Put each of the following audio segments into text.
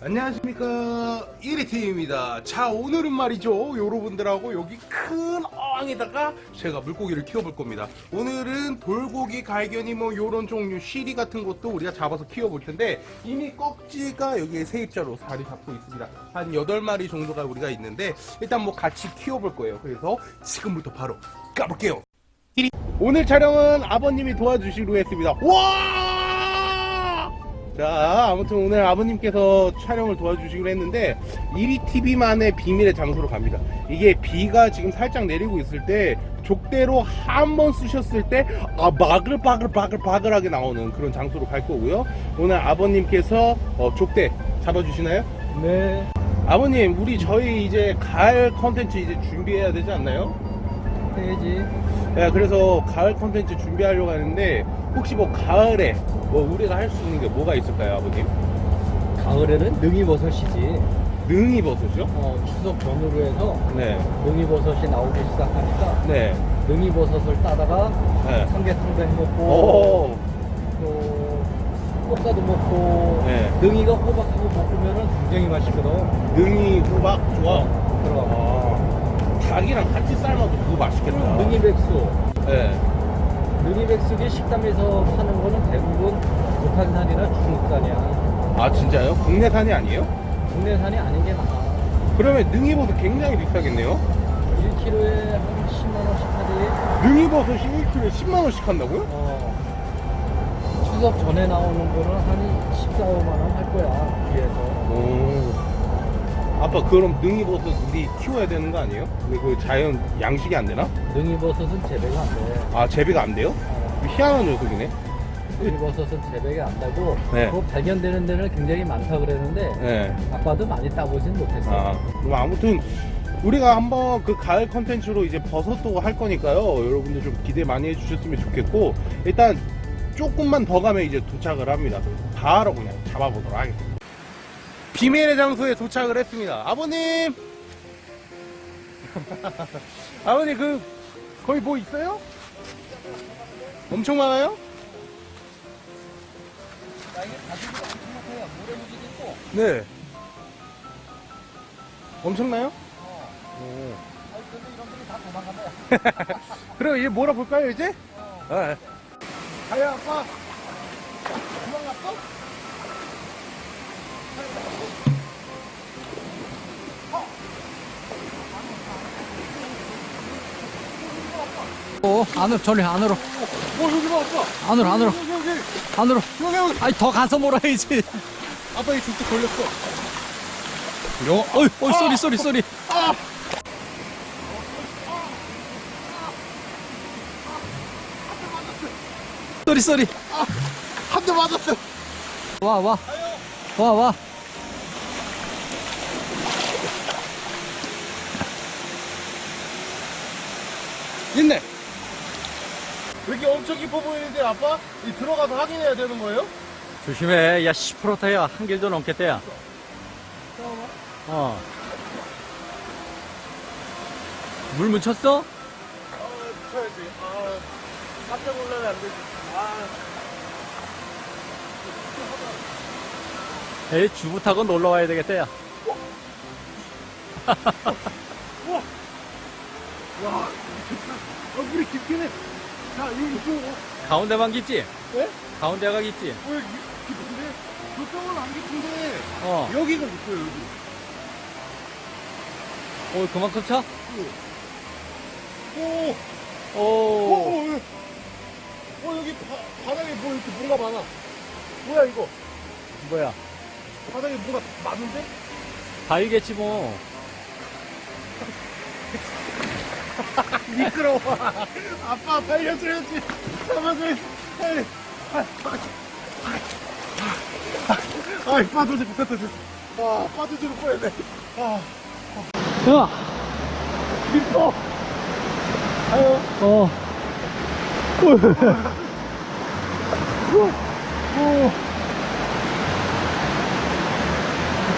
안녕하십니까. 1위팀입니다. 자 오늘은 말이죠. 여러분들하고 여기 큰 어항에다가 제가 물고기를 키워볼 겁니다. 오늘은 돌고기 갈견이 뭐 요런 종류 시리 같은 것도 우리가 잡아서 키워볼 텐데 이미 꺽지가 여기에 세입자로 자리 잡고 있습니다. 한 8마리 정도가 우리가 있는데 일단 뭐 같이 키워볼 거예요. 그래서 지금부터 바로 까볼게요. 오늘 촬영은 아버님이 도와주시기로 했습니다. 와 자 아무튼 오늘 아버님께서 촬영을 도와주시기로 했는데 1위TV만의 비밀의 장소로 갑니다 이게 비가 지금 살짝 내리고 있을 때 족대로 한번 쓰셨을 때 아, 바글바글바글바글하게 나오는 그런 장소로 갈 거고요 오늘 아버님께서 어, 족대 잡아주시나요? 네, 아버님 우리 저희 이제 가을 컨텐츠 이제 준비해야 되지 않나요? 해야지. 네, 그래서 가을 컨텐츠 준비하려고 하는데 혹시 뭐 가을에 뭐 우리가 할 수 있는 게 뭐가 있을까요 아버님? 가을에는 능이버섯이지. 능이버섯이요? 어, 추석 전후로 해서 네. 능이버섯이 나오기 시작하니까 네. 능이버섯을 따다가 네. 삼계탕도 해먹고 오. 또 꽃가도 먹고 네. 능이가 호박하고 볶으면 굉장히 맛있거든. 능이 호박 좋아. 그럼 아. 닭이랑 같이 삶아도 그거 맛있겠다. 능이백수. 네. 능이백숙이 식당에서 파는 거는 대부분 북한산이나 중국산이야. 아 진짜요? 국내산이 아니에요? 국내산이 아닌 게 많아. 그러면 능이버섯 굉장히 비싸겠네요? 1kg에 한 10만 원씩 하지. 능이버섯이 1kg에 10만 원씩 한다고요? 어, 추석 전에 나오는 거는 한 14, 5만 원 할 거야 뒤에서 오. 아빠 그럼 능이버섯 우리 키워야 되는 거 아니에요? 근데 그 자연 양식이 안 되나? 능이버섯은 재배가 안 돼 아 재배가 안 돼요? 희한한 녀석이네. 능이버섯은 재배가 안 되고 네. 그거 발견되는 데는 굉장히 많다 그랬는데 네. 아빠도 많이 따보진 못했어 아, 그럼 아무튼 우리가 한번 그 가을 컨텐츠로 이제 버섯도 할 거니까요. 여러분들 좀 기대 많이 해주셨으면 좋겠고 일단 조금만 더 가면 이제 도착을 합니다. 바로 그냥 잡아보도록 하겠습니다. 비밀의 장소에 도착을 했습니다. 아버님, 아버님 그 거기 뭐 있어요? 엄청 많아요? 네. 엄청나요? 그럼 이제 몰아볼까요 이제? 네. 가요 아빠 도망갔어? 어, 안으로 저리 안으로. 안으로 안으로. 안으로. 아니 더 가서 몰아야지 아빠 이 줄도 걸렸어. 요. 어이 어이 sorry sorry sorry. sorry sorry. 한 대 맞았어. 와 와. 와 와 있네 왜 이렇게 엄청 깊어 보이는데 아빠? 이 들어가서 확인해야 되는 거예요? 조심해 야 10%타야 한 길도 넘겠대야 어. 물 묻혔어? 아 쳐야지 아 깜짝 놀라면 안 되지 아 에이 주부 타고 놀러 와야 되겠대야 와, 어, 물이 깊긴 해. 자, 여기 이쪽, 가운데만 깊지? 네? 가운데가 깊지? 어, 여기 깊은데? 저쪽은 안 깊은데, 어. 여기가 깊어요, 여기. 어 그만큼 차? 오, 오, 오. 오, 어, 어, 여기 바, 바닥에 뭐 이렇게 뭔가 많아. 뭐야, 이거? 뭐야? 바닥에 뭐가 많은데? 바위겠지 뭐. 미끄러워. 아빠, 살려줘야지. 잡아줘야지. 아이, 아, 아, 아, 빠져지 못했다, 됐어. 아, 빠져주는 뻔했네. 아, 야. 미끄러 아유. 어.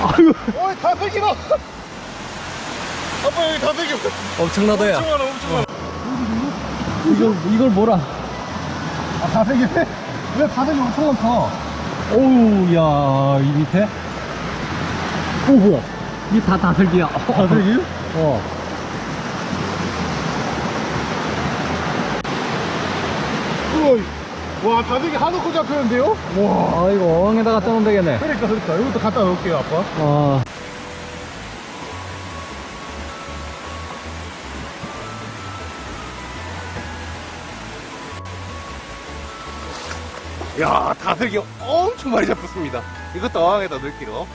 아유. 어이 다 새기라 아빠 여기 다 새겨 엄청나다 야. 엄청 많아 엄청 많아 이걸 이걸 뭐라? 아다 새기네? 왜 바닥이 엄청 많다 오우 야이 밑에 오 뭐야 이게 다 다슬기야 다슬기요? 어 우와, 와, 다슬기 한우코 잡혔는데요? 와. 아 이거 어항에다 갖다 놓으면 되겠네 그러니까, 그러니까. 이것도 갖다 놓을게요, 아빠. 어 야, 다슬기 엄청 많이 잡혔습니다. 이것도 어항에다 넣을게요.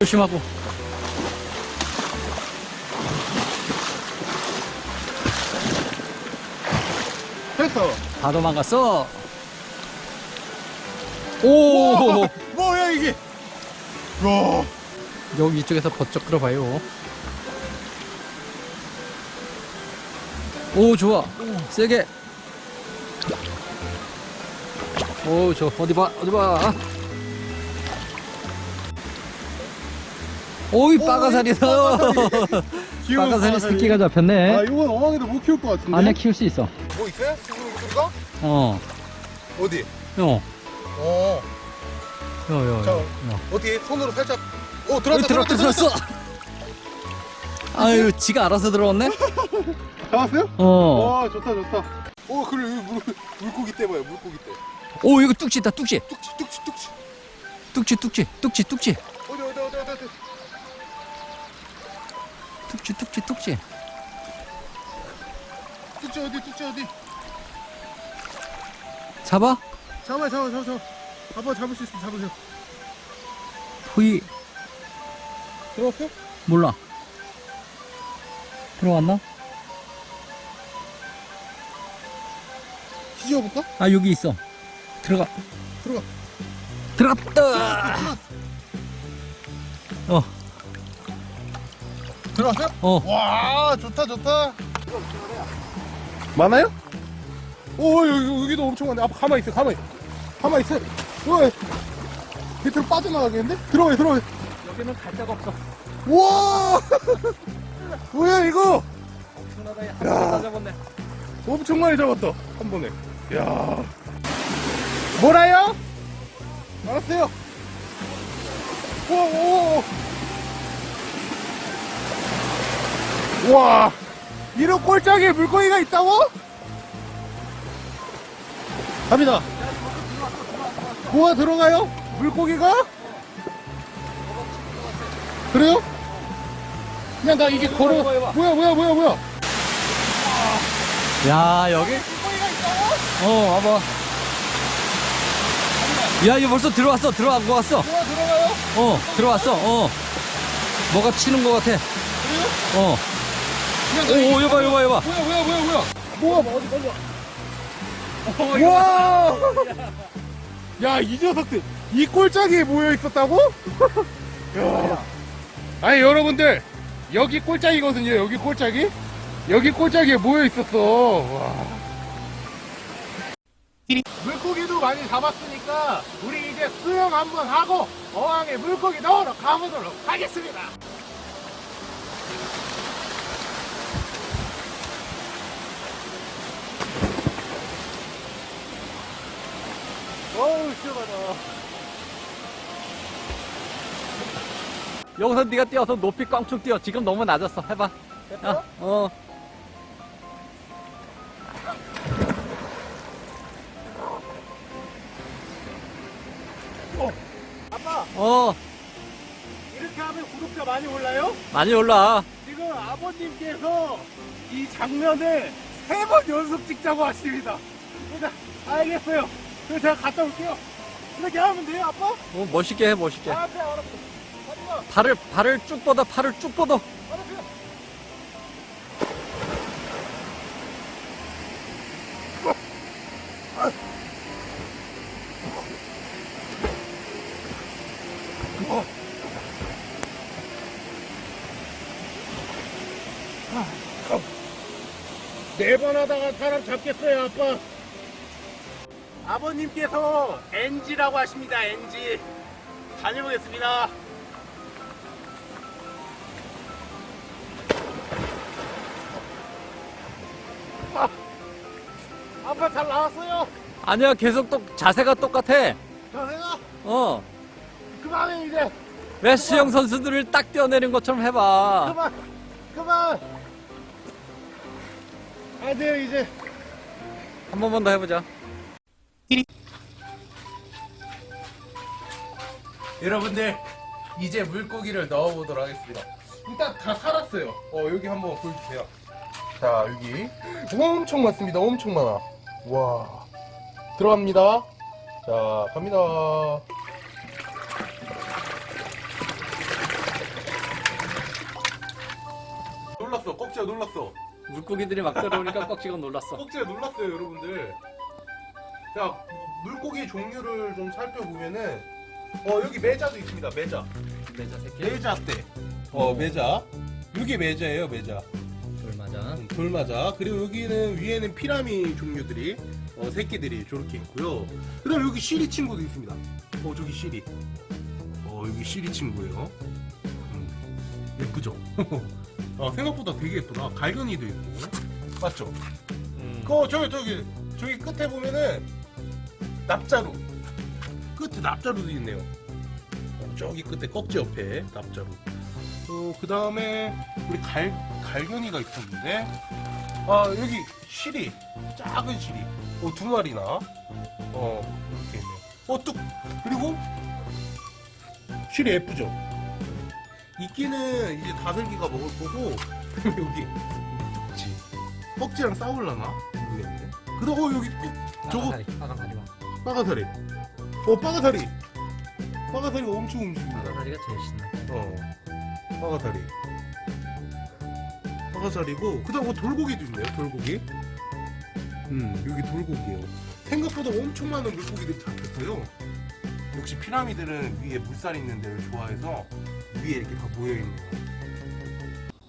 조심하고 했어. 다 도망갔어 오 와, 뭐야, 이게? 와. 여기 이쪽에서 버쩍 끌어봐요 오 좋아 세게 오저 어디 봐 어디 봐 오이 귀여운 빠가사리 빠가사리. 새끼가 잡혔네 아, 이건 어항에도 못 키울 것 같은데? 안에 키울 수 있어 뭐 있어요? 지금 어 어디? 어, 어. 여, 여, 자, 여, 여. 어떻게 손으로 살짝. 오, 어, 들어왔다, 들어왔다, 들어왔어. 아유, 지가 알아서 들어왔네? 잡았어요? 어. 와, 좋다, 좋다. 오, 그래, 여기 물, 물고기 떼 봐요, 물고기 떼. 오, 이거 뚝지 있다, 뚝지. 뚝치, 뚝치, 뚝치. 뚝지, 뚝지, 뚝지, 뚝지. 어디, 어디, 어디, 어디. 뚝지, 뚝지, 뚝지. 뚝치 어디, 뚝치 어디. 잡아? 잡아, 잡아, 잡아, 잡아. 아빠 잡을 수 있으면 잡으세요. 호이, 들어왔어? 몰라. 들어왔나? 뒤져볼까? 아, 여기 있어. 들어가. 들어가. 들어갔다! 어, 들어왔어요? 어. 와, 좋다, 좋다. 많아요? 오, 여기, 여기도 엄청 많네. 아빠 가만히 있어, 가만히. 가만히 있어. 와, 밑으로 빠져나가겠는데? 들어가요, 들어가요. 여기는 갈 데가 없어. 우와! 뭐야, 이거? 엄청나다, 야. 다 잡았네. 엄청 많이 잡았다. 한 번에. 야 뭐라요? 알았어요. 오, 오, 오. 와, 이런 꼴짝에 물고기가 있다고? 갑니다. 뭐가 들어가요? 물고기가? 그래요? 그냥 나 이게 걸어. 뭐야, 뭐야, 뭐야, 뭐야. 야, 여기? 물고기가 있다고? 어, 와봐. 야, 이거 벌써 들어왔어. 들어간 거 같어. 뭐가 들어가요? 어, 들어왔어. 어. 뭐가 치는 거 같아. 그래요? 어. 오, 오, 여봐, 여봐, 여봐. 뭐야 뭐야 뭐야 뭐야 뭐야 어디 걸려? 와! 야, 이 녀석들 이 꼴짝이에 모여 있었다고? 야. 아니 여러분들 여기 꼴짝이거든요. 여기 꼴짝이 여기 꼴짝이에 모여 있었어. 와. 물고기도 많이 잡았으니까 우리 이제 수영 한번 하고 어항에 물고기 넣으러 가보도록 하겠습니다. 어우 시원하다. 여기서 네가 뛰어서 높이 꽝충 뛰어. 지금 너무 낮았어. 해봐. 야, 어. 아빠 어, 이렇게 하면 구독자 많이 올라요? 많이 올라. 지금 아버님께서 이 장면을 세 번 연속 찍자고 하십니다. 그러니까 알겠어요. 그럼 제가 갔다 올게요. 이렇게 하면 돼요, 아빠? 어, 멋있게 해, 멋있게. 아, 그래, 알았어. 팔을, 팔을 쭉 뻗어, 팔을 쭉 뻗어. 어요. 네번 하다가 사람 잡겠어요, 아빠. 아버님께서 NG라고 하십니다, NG. 다녀오겠습니다. 아, 아빠 잘 나왔어요. 아니야, 계속 똑, 자세가 똑같아. 자세가 어. 그만해 이제. 왜 수영 선수들을 딱 뛰어내린 것처럼 해봐. 그만 그만. 안 돼요 이제. 한 번만 더 해보자. 여러분들 이제 물고기를 넣어보도록 하겠습니다. 일단 다 살았어요. 어 여기 한번 보여주세요. 자 여기. 엄청 많습니다. 엄청 많아. 와. 들어갑니다. 자 갑니다 놀랐어 꺽지가 놀랐어 물고기들이 막 들어오니까 꺽지가 놀랐어. 꺽지가 놀랐어요 여러분들 자 물고기 종류를 좀 살펴보면은 어 여기 매자도 있습니다 매자 내자 새끼. 매자 때. 어, 매자. 이게 매자예요, 매자. 돌 맞아. 음, 돌마자. 그리고 여기는 위에는 피라미 종류들이 어, 새끼들이 저렇게 있고요. 그 다음 여기 시리 친구도 있습니다. 어, 저기 시리. 어, 여기 쉬리 친구예요. 음, 예쁘죠? 어, 생각보다 되게 예쁘다. 갈겨니도 있고. 맞죠? 음. 그 저기 저기 저기 끝에 보면은 납자루. 끝에 납자루도 있네요. 어, 저기 끝에 꺽지 옆에 납자루. 어, 그 다음에 우리 갈 갈겨니가 있었는데 아 여기 쉬리 작은 쉬리 어, 두 마리나 어 이렇게 있네요. 어뚝 그리고 시리 예쁘죠? 이끼는 이제 다슬기가 먹을 거고 여기 그치 꺽지랑 싸울라나 모르겠네. 그다음 어 여기 어, 저거 봐. 빠가사리. 어, 빠가사리. 빠가사리가 엄청 움직입니다. 빨강다리가 제일 신나. 어, 빠가사리. 빠가사리고, 그 다음 뭐 돌고기도 있네요, 돌고기. 음, 여기 돌고기요. 생각보다 엄청 많은 물고기들이 잡혔어요. 역시 피라미드는 위에 물살 있는 데를 좋아해서 위에 이렇게 다 모여있네요.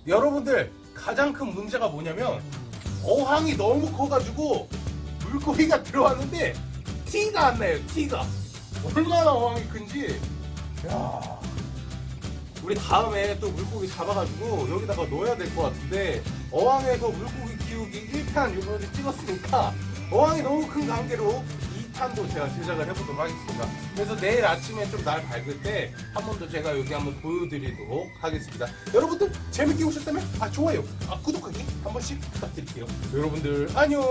여러분들, 가장 큰 문제가 뭐냐면, 어항이 너무 커가지고, 물고기가 들어왔는데, 티가 안 나요, 티가. 얼마나 어항이 큰지. 야 우리 다음에 또 물고기 잡아가지고 여기다가 넣어야 될 것 같은데 어항에서 물고기 키우기 1편 요번에 찍었으니까 어항이 너무 큰 관계로 2 탄도 제가 제작을 해보도록 하겠습니다. 그래서 내일 아침에 좀 날 밝을 때 한 번 더 제가 여기 한번 보여드리도록 하겠습니다. 여러분들 재밌게 보셨다면 아 좋아요, 아 구독하기 한 번씩 부탁드릴게요. 여러분들 안녕.